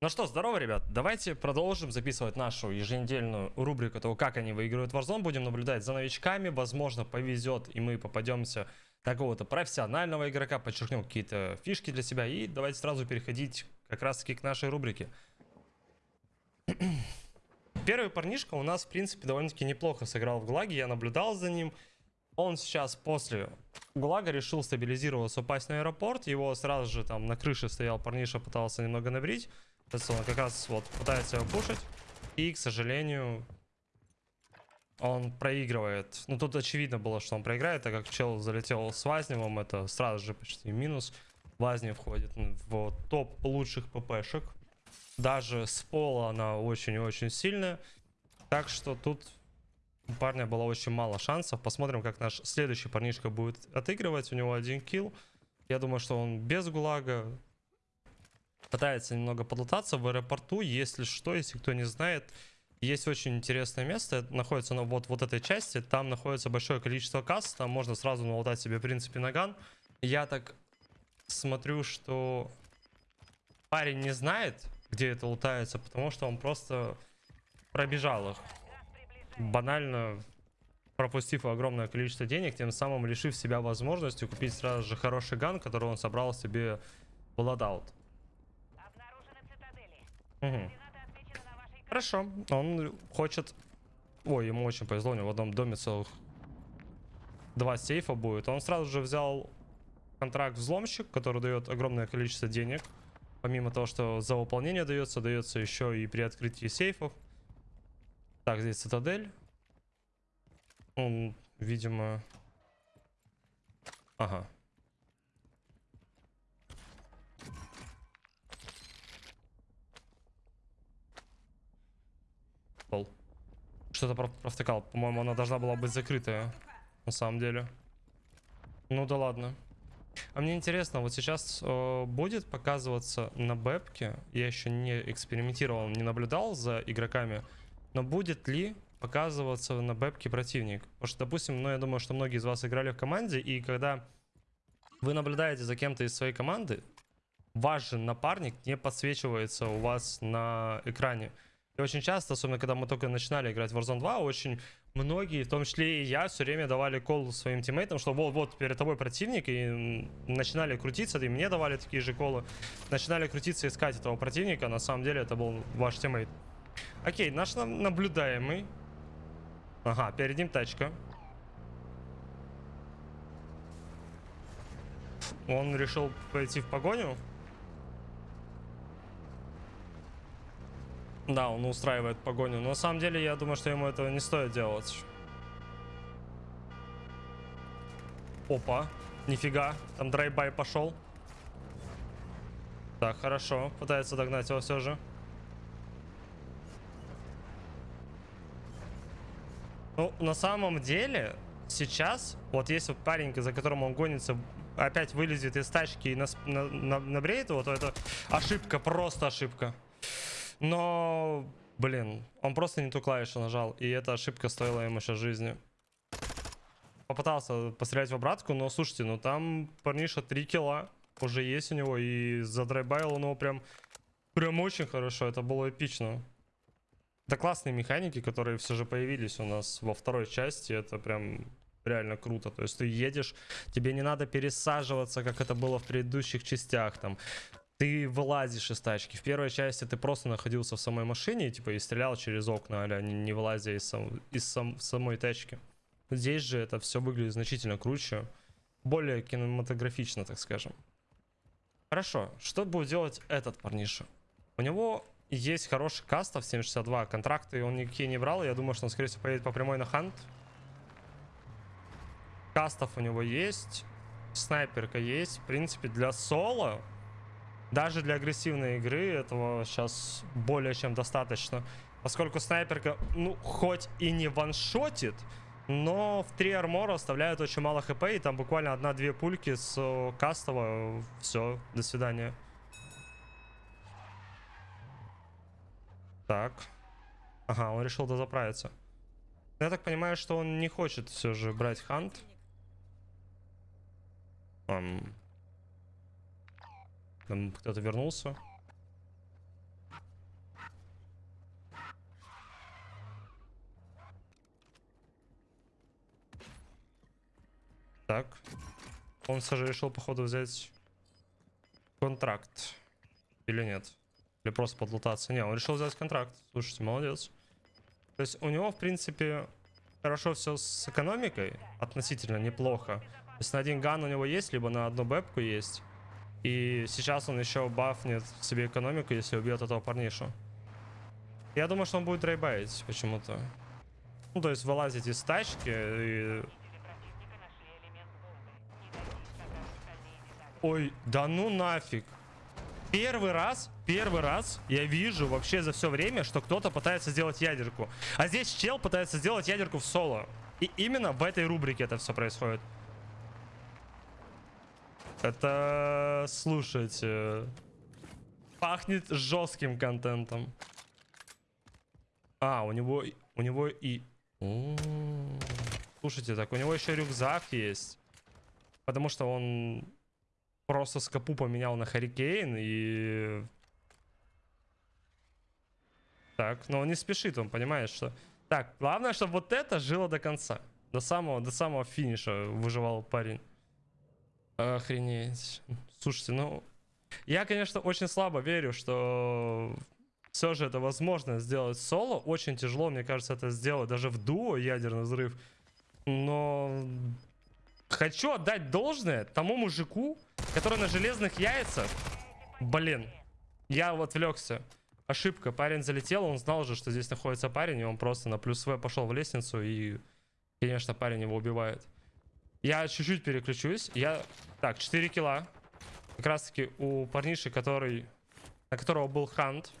Ну что, здорово, ребят. Давайте продолжим записывать нашу еженедельную рубрику того, как они выигрывают Warzone. Будем наблюдать за новичками. Возможно, повезет, и мы попадемся на какого-то профессионального игрока, подчеркнем какие-то фишки для себя. И давайте сразу переходить как раз-таки к нашей рубрике. Первый парнишка у нас, в принципе, довольно-таки неплохо сыграл в ГУЛАГе. Я наблюдал за ним. Он сейчас после ГУЛАГа решил стабилизироваться, упасть на аэропорт. Его сразу же там на крыше стоял парниша, пытался немного набрить. Он как раз вот пытается его пушить. И, к сожалению, он проигрывает. Ну, тут очевидно было, что он проиграет, так как чел залетел с Вазневым. Это сразу же почти минус. Вазнев входит в топ лучших ППшек. Даже с пола она очень-очень сильная. Так что тут у парня было очень мало шансов. Посмотрим, как наш следующий парнишка будет отыгрывать. У него один килл. Я думаю, что он без гулага пытается немного подлататься в аэропорту. Если что, если кто не знает, есть очень интересное место. находится на вот, вот этой части. Там находится большое количество касс. Там можно сразу налутать себе, в принципе, наган. Я так смотрю, что парень не знает, где это лутается, потому что он просто пробежал их. Банально пропустив огромное количество денег, тем самым лишив себя возможности купить сразу же хороший ган, который он собрал себе в ладаут. Угу. Хорошо, он хочет... Ой, ему очень повезло, у него в одном доме целых два сейфа будет. Он сразу же взял контракт взломщик, который дает огромное количество денег. Помимо того, что за выполнение дается, дается еще и при открытии сейфов. Так, здесь цитадель. Он, видимо... Ага. Пол. Что-то провтыкал. По-моему, она должна была быть закрытая. На самом деле. Ну да ладно. А мне интересно, вот сейчас э, будет показываться на бэпке, я еще не экспериментировал, не наблюдал за игроками, но будет ли показываться на бэпке противник? Потому что, допустим, ну я думаю, что многие из вас играли в команде, и когда вы наблюдаете за кем-то из своей команды, ваш же напарник не подсвечивается у вас на экране. И очень часто, особенно когда мы только начинали играть в Warzone 2, очень многие, в том числе и я, все время давали call своим teammate ам, что вот, вот перед тобой противник, и начинали крутиться, и мне давали такие же call ы, начинали крутиться, искать этого противника, на самом деле это был ваш teammate. Окей, наш наблюдаемый. Ага, перед ним тачка. Он решил пойти в погоню. Да, он устраивает погоню. Но на самом деле, я думаю, что ему этого не стоит делать. Опа. Нифига. Там драйбай пошел. Так, хорошо. Пытается догнать его все же. Ну, на самом деле, сейчас, вот если парень, за которым он гонится, опять вылезет из тачки и нас, на, на, набреет его, то это ошибка, просто ошибка. Но, блин, он просто не ту клавишу нажал. И эта ошибка стоила ему сейчас жизни. Попытался пострелять в обратку, но слушайте, ну там парниша 3 килла уже есть у него. И задрайбайл он его прям, прям очень хорошо. Это было эпично. Это классные механики, которые все же появились у нас во второй части. Это прям реально круто. То есть ты едешь, тебе не надо пересаживаться, как это было в предыдущих частях. Там ты вылазишь из тачки. В первой части ты просто находился в самой машине, типа, и стрелял через окна, а не, не вылазя из, сам, из сам, самой тачки. Здесь же это все выглядит значительно круче, более кинематографично, так скажем. Хорошо, что будет делать этот парниша? У него есть хороший кастов 762, контракты он никакие не брал, я думаю, что он, скорее всего, поедет по прямой на хант. Кастов у него есть, снайперка есть, в принципе, для соло даже для агрессивной игры этого сейчас более чем достаточно. Поскольку снайперка, ну, хоть и не ваншотит, но в 3 армора оставляют очень мало хп, и там буквально одна-две пульки с э, кастова. Все, до свидания. Так. Ага, он решил дозаправиться. Я так понимаю, что он не хочет все же брать хант. Um, нам кто-то вернулся. Так. Он, Сажа, решил, походу, взять контракт. Или нет? Или просто подлутаться? Не, он решил взять контракт. Слушайте, молодец. То есть у него, в принципе, хорошо все с экономикой. Относительно неплохо. То есть на один ган у него есть, либо на одну бэпку есть. И сейчас он еще бафнет себе экономику, если убьет этого парнишу. Я думаю, что он будет драйбайтить почему-то. Ну, то есть вылазить из тачки и... Ой, да ну нафиг. Первый раз, первый раз я вижу вообще за все время, что кто-то пытается сделать ядерку. А здесь чел пытается сделать ядерку в соло. И именно в этой рубрике это все происходит. Это, слушайте, пахнет жестким контентом. А, у него, у него и... М -м -м. Слушайте, так у него еще рюкзак есть. Потому что он просто скопу поменял на Харикейн и... Так, но он не спешит, он понимает, что... Так, главное, чтобы вот это жило до конца. До самого, до самого финиша выживал парень. Охренеть. Слушайте, ну... Я, конечно, очень слабо верю, что все же это возможно сделать соло. Очень тяжело, мне кажется, это сделать даже в дуо ядерный взрыв. Но хочу отдать должное тому мужику, который на железных яйцах. Блин, я вот отвлекся. Ошибка, парень залетел, он знал же, что здесь находится парень, и он просто на плюс В пошел в лестницу, и, конечно, парень его убивает. Я чуть-чуть переключусь. Я... Так, 4 килла. Как раз таки у парниши, который... На которого был хант.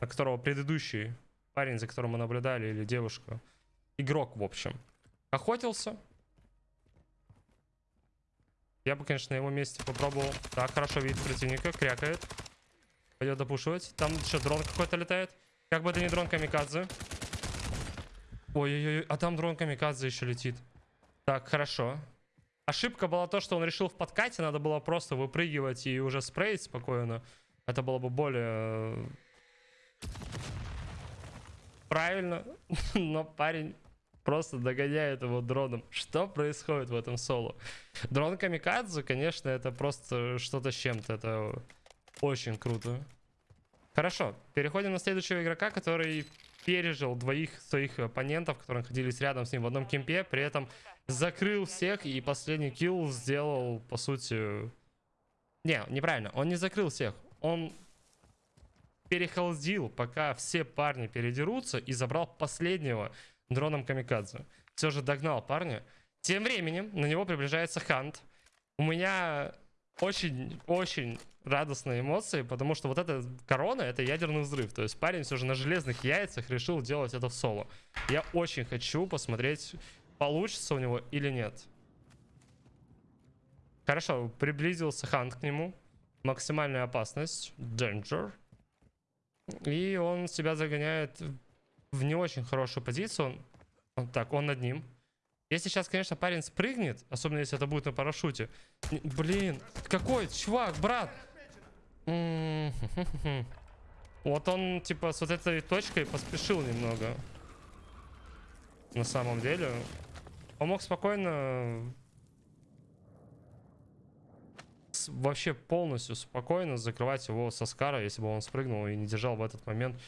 На которого предыдущий парень, за которым мы наблюдали, или девушка. Игрок, в общем. Охотился. Я бы, конечно, на его месте попробовал. Так, хорошо видит противника, крякает. Пойдет допушивать. Там еще дрон какой-то летает. Как бы это не дрон камикадзе. Ой-ой-ой, а там дрон камикадзе еще летит. Так, хорошо. Ошибка была то, что он решил в подкате, надо было просто выпрыгивать и уже спреить спокойно. Это было бы более... Э, правильно, но парень просто догоняет его дроном. Что происходит в этом соло? Дрон Камикадзе, конечно, это просто что-то с чем-то. Это очень круто. Хорошо, переходим на следующего игрока, который пережил двоих своих оппонентов, которые находились рядом с ним в одном кемпе, при этом закрыл всех и последний килл сделал, по сути... Не, неправильно, он не закрыл всех, он перехолдил, пока все парни передерутся и забрал последнего дроном камикадзе. Все же догнал парня. Тем временем на него приближается Хант. У меня очень-очень радостные эмоции, потому что вот эта корона, это ядерный взрыв. То есть парень все же на железных яйцах решил делать это в соло. Я очень хочу посмотреть, получится у него или нет. Хорошо, приблизился Хант к нему. Максимальная опасность. Danger. И он себя загоняет в не очень хорошую позицию. Он, он так, он над ним. Если сейчас, конечно, парень спрыгнет, особенно если это будет на парашюте. Блин, какой чувак, брат? Вот он, типа, с вот этой точкой поспешил немного. На самом деле. Он мог спокойно... Вообще полностью спокойно закрывать его со скара, если бы он спрыгнул и не держал в этот момент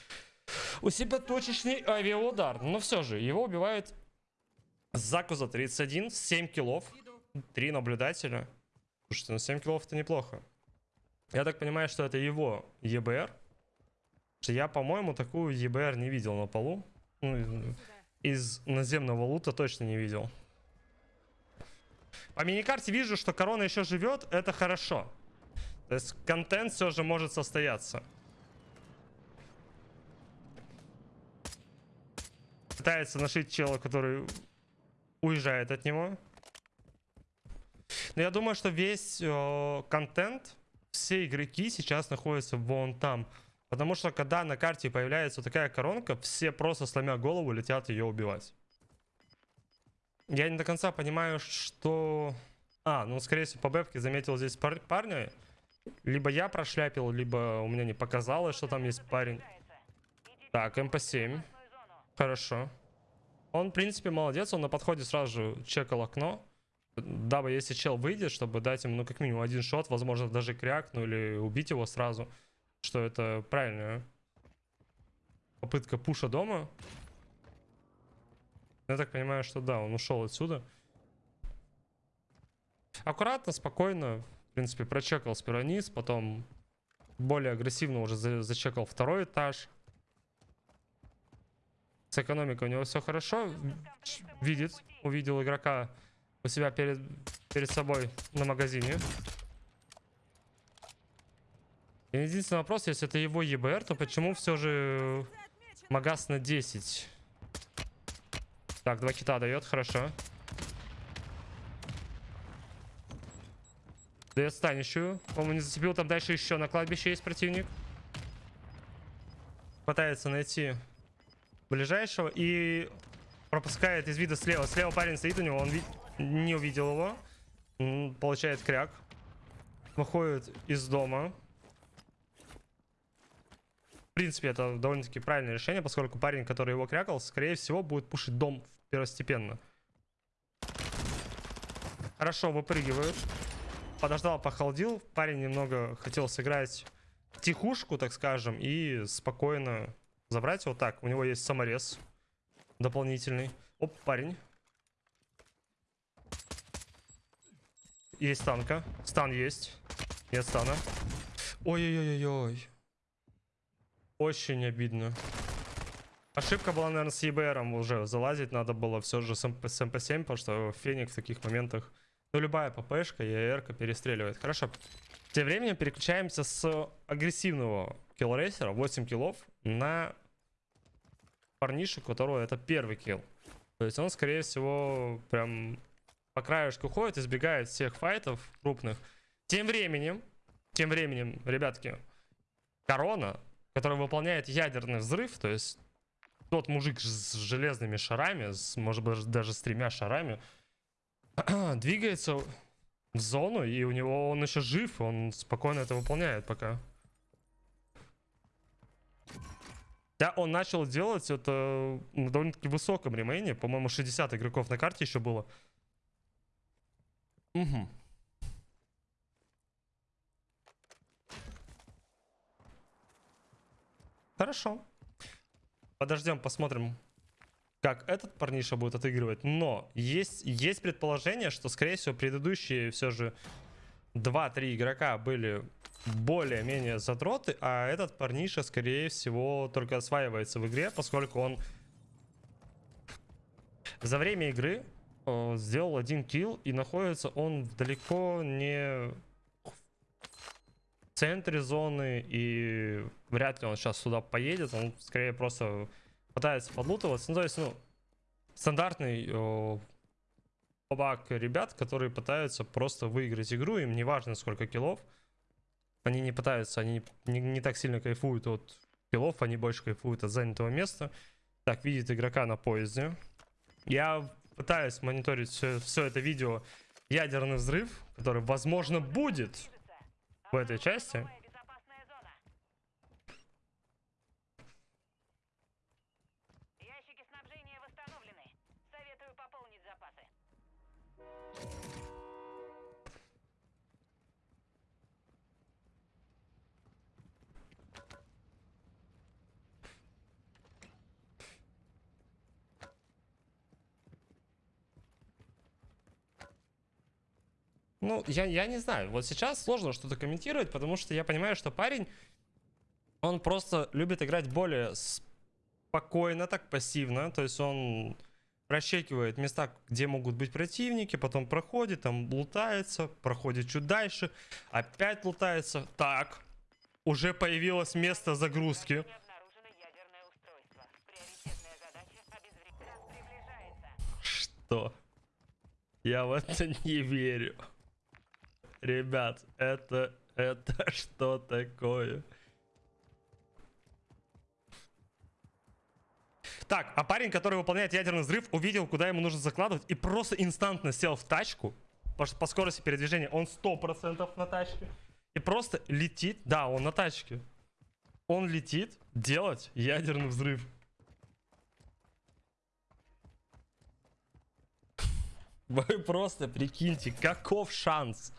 у себя точечный авиаудар. Но все же, его убивает Закуза 31, 7 киллов, 3 наблюдателя. Слушайте, ну 7 киллов это неплохо. Я так понимаю, что это его ЕБР. Я, по-моему, такую ЕБР не видел на полу. Ну, из наземного лута точно не видел. По миникарте вижу, что корона еще живет. Это хорошо. То есть контент все же может состояться. Пытается нашить чела, который уезжает от него. Но я думаю, что весь э, контент, все игроки сейчас находятся вон там. Потому что когда на карте появляется такая коронка, все просто сломя голову летят ее убивать. Я не до конца понимаю, что... А, ну скорее всего по бэбке заметил здесь пар парня. Либо я прошляпил, либо у меня не показалось, что там есть парень. Так, МП-7. Хорошо. Он, в принципе, молодец, он на подходе сразу же чекал окно. Дабы, если чел выйдет, чтобы дать ему, ну, как минимум один шот, возможно, даже кряк, ну, или убить его сразу. Что это правильная попытка пуша дома. Я так понимаю, что да, он ушел отсюда. Аккуратно, спокойно, в принципе, прочекал сперва низ, потом более агрессивно уже за- зачекал второй этаж. С экономикой у него все хорошо. Видит, увидел игрока у себя перед, перед собой на магазине. Единственный вопрос, если это его ЕБР, то почему все же магаз на 10? Так, два кита дает, хорошо. Дает станищую. По-моему, не зацепил. Там дальше еще на кладбище есть противник. Пытается найти ближайшего и пропускает из вида слева. Слева парень стоит у него, он не увидел его. Получает кряк. Выходит из дома. Принципе, это довольно-таки правильное решение, поскольку парень, который его крякал, скорее всего, будет пушить дом первостепенно. Хорошо, выпрыгивают. Подождал, похолодил. Парень немного хотел сыграть тихушку, так скажем, и спокойно забрать его. Так, у него есть саморез дополнительный. Оп, парень. Есть танка. Стан есть. Нет стана. Ой-ой-ой-ой. Очень обидно. Ошибка была, наверное, с ЕБРом уже залазить. Надо было все же с, МП, с МП7, потому что Феник в таких моментах... Ну, любая ППшка и АРка перестреливает. Хорошо. Тем временем переключаемся с агрессивного киллрейсера, 8 киллов, на парнишу, у которого это первый килл. То есть он, скорее всего, прям по краешку ходит, избегает всех файтов крупных. Тем временем, тем временем, ребятки, Корона, который выполняет ядерный взрыв, то есть тот мужик с железными шарами, с, может быть даже с тремя шарами, двигается в зону, и у него он еще жив, он спокойно это выполняет пока. Да, он начал делать это на довольно-таки высоком ремейне. По-моему, 60 игроков на карте еще было. Угу. Хорошо. Подождем, посмотрим, как этот парниша будет отыгрывать. Но есть, есть предположение, что, скорее всего, предыдущие все же 2-3 игрока были более-менее задроты, а этот парниша, скорее всего, только осваивается в игре, поскольку он за время игры э, сделал один килл, и находится он далеко не центре зоны, и вряд ли он сейчас сюда поедет, он скорее просто пытается подлутываться. Ну, то есть, ну, стандартный э, побак ребят, которые пытаются просто выиграть игру, им не важно сколько киллов, они не пытаются, они не, не так сильно кайфуют от киллов, они больше кайфуют от занятого места. Так, видит игрока на поезде. Я пытаюсь мониторить все, все это видео ядерный взрыв, который, возможно, будет в этой части. Ну, я, я не знаю. Вот сейчас сложно что-то комментировать, потому что я понимаю, что парень, он просто любит играть более спокойно, так пассивно. То есть он прощекивает места, где могут быть противники, потом проходит, там лутается, проходит чуть дальше, опять лутается. Так, уже появилось место загрузки. Что? Я в это не верю. Ребят, это, это что такое? Так, а парень, который выполняет ядерный взрыв, увидел, куда ему нужно закладывать, и просто инстантно сел в тачку. По, по скорости передвижения он 100% на тачке. И просто летит, да, он на тачке. Он летит делать ядерный взрыв. Вы просто прикиньте, каков шанс.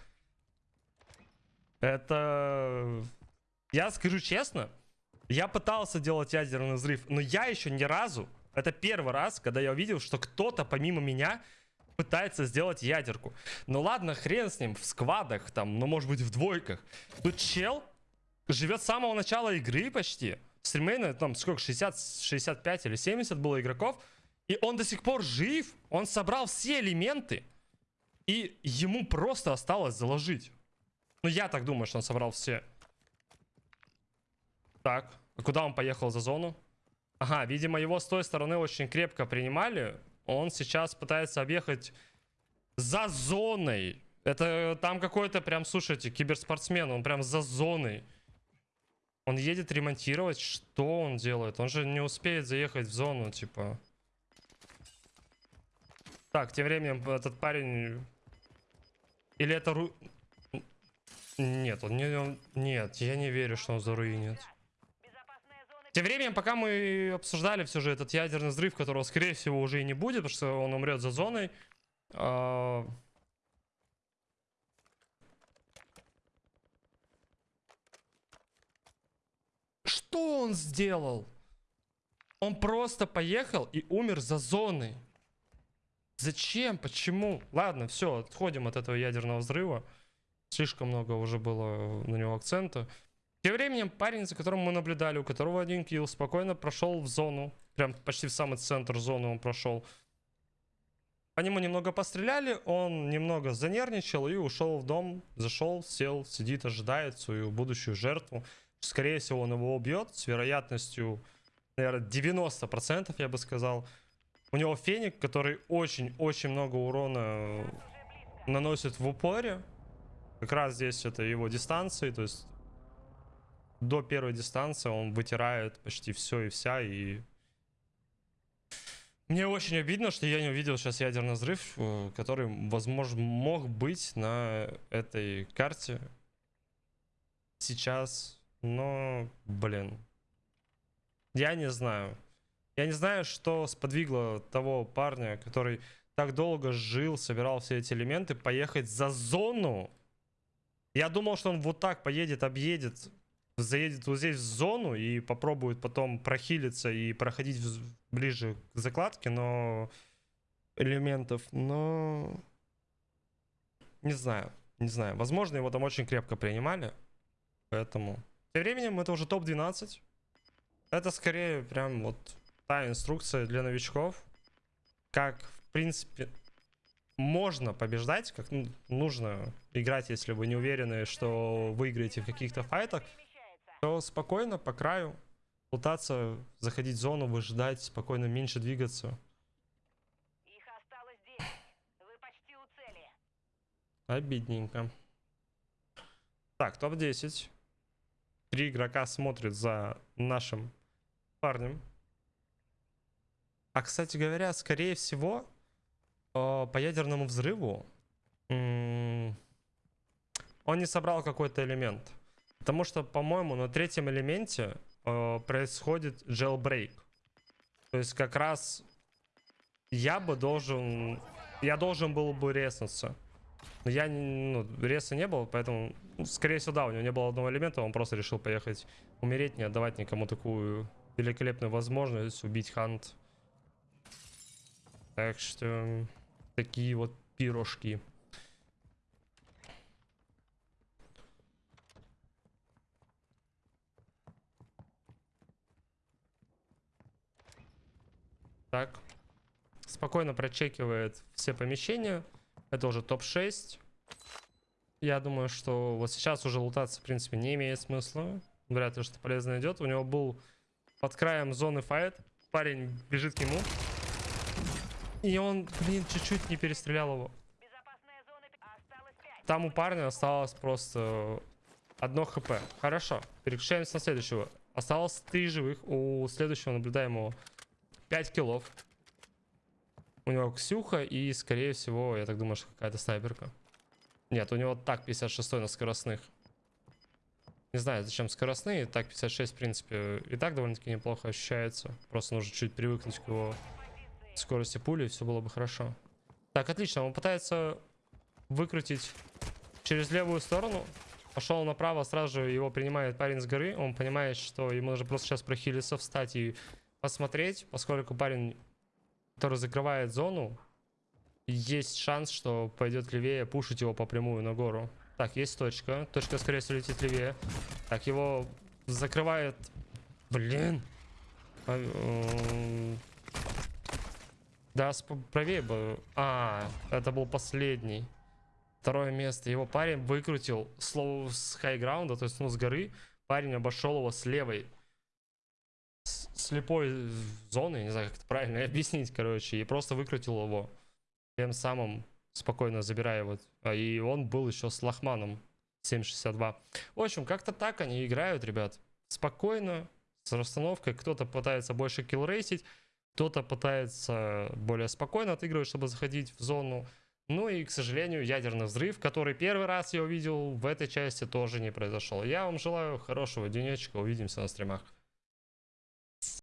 Это... Я скажу честно, я пытался делать ядерный взрыв, но я еще ни разу, это первый раз, когда я увидел, что кто-то помимо меня пытается сделать ядерку. Ну ладно, хрен с ним, в сквадах там, ну может быть в двойках. Тут чел живет с самого начала игры почти. Стримейна там сколько, 60, 65 или 70 было игроков. И он до сих пор жив, он собрал все элементы. И ему просто осталось заложить. Ну я так думаю, что он собрал все. Так, а куда он поехал за зону? Ага, видимо, его с той стороны очень крепко принимали. Он сейчас пытается объехать за зоной. Это там какой-то прям, слушайте, киберспортсмен. Он прям за зоной. Он едет ремонтировать. Что он делает? Он же не успеет заехать в зону, типа. Так, тем временем этот парень... Или это ру... Нет, он не... он- Нет, я не верю, что он заруинит. Тем временем, пока мы обсуждали все же этот ядерный взрыв, которого, скорее всего, уже и не будет, потому что он умрет за зоной. а, Что он сделал? Он просто поехал и умер за зоной. Зачем? Почему? Ладно, все, отходим от этого ядерного взрыва. Слишком много уже было на него акцента. Тем временем парень, за которым мы наблюдали, у которого один килл, спокойно прошел в зону. Прям почти в самый центр зоны он прошел. По нему немного постреляли, он немного занервничал и ушел в дом. Зашел, сел, сидит, ожидает свою будущую жертву. Скорее всего, он его убьет с вероятностью, наверное, 90%, я бы сказал. У него феник, который очень-очень много урона наносит в упоре. Как раз здесь это его дистанции, то есть до первой дистанции он вытирает почти все и вся, и... Мне очень обидно, что я не увидел сейчас ядерный взрыв, э, который, возможно, мог быть на этой карте сейчас, но, блин, я не знаю. Я не знаю, что сподвигло того парня, который так долго жил, собирал все эти элементы, поехать за зону. Я думал, что он вот так поедет, объедет, заедет вот здесь в зону и попробует потом прохилиться и проходить в- ближе к закладке, но элементов, но не знаю, не знаю. Возможно, его там очень крепко принимали, поэтому. Тем временем это уже топ-12. Это скорее прям вот та инструкция для новичков, как в принципе можно побеждать, как ну, нужно играть, если вы не уверены, что выиграете в каких-то файтах, то спокойно по краю пытаться заходить в зону, выжидать, спокойно меньше двигаться. Их осталось 10. Вы почти у цели. Обидненько. Так, топ-10. Три игрока смотрят за нашим парнем. А, кстати говоря, скорее всего, по ядерному взрыву он не собрал какой-то элемент. Потому что, по-моему, на третьем элементе э, происходит jailbreak. То есть как раз я бы должен... Я должен был бы резнуться. Но я, ну, реса не было, поэтому, скорее всего, да, у него не было одного элемента, он просто решил поехать умереть, не отдавать никому такую великолепную возможность убить Хант. Так что, такие вот пирожки. Так. Спокойно прочекивает все помещения. Это уже топ-6. Я думаю, что вот сейчас уже лутаться, в принципе, не имеет смысла. Вряд ли что полезно идет. У него был под краем зоны файт. Парень бежит к нему. И он, блин, чуть-чуть не перестрелял его. Безопасная зона пи- осталось 5. Там у парня осталось просто одно хп. Хорошо, переключаемся на следующего. Осталось три живых. У следующего наблюдаемого 5 киллов. У него Ксюха и, скорее всего, я так думаю, что какая-то снайперка. Нет, у него так 56 на скоростных. Не знаю, зачем скоростные. Так 56, в принципе, и так довольно-таки неплохо ощущается. Просто нужно чуть привыкнуть к его скорости пули, и все было бы хорошо. Так, отлично. Он пытается выкрутить через левую сторону. Пошел направо, сразу же его принимает парень с горы. Он понимает, что ему нужно просто сейчас прохилиться, встать и посмотреть, поскольку парень, который закрывает зону, есть шанс, что пойдет левее, пушить его по прямую на гору. Так, есть точка. Точка, скорее всего, летит левее. Так, его закрывает... Блин. Да, правее бы. А, это был последний. Второе место. Его парень выкрутил слово с хайграунда, то есть ну, с горы. Парень обошел его с левой. с- слепой зоны, не знаю, как это правильно объяснить, короче, и просто выкрутил его. Тем самым спокойно забирая его. А, И он был еще с Лохманом 7.62. В общем, как-то так они играют, ребят. Спокойно, с расстановкой. Кто-то пытается больше киллрейсить, кто-то пытается более спокойно отыгрывать, чтобы заходить в зону. Ну и, к сожалению, ядерный взрыв, который первый раз я увидел в этой части, тоже не произошел. Я вам желаю хорошего денечка. Увидимся на стримах.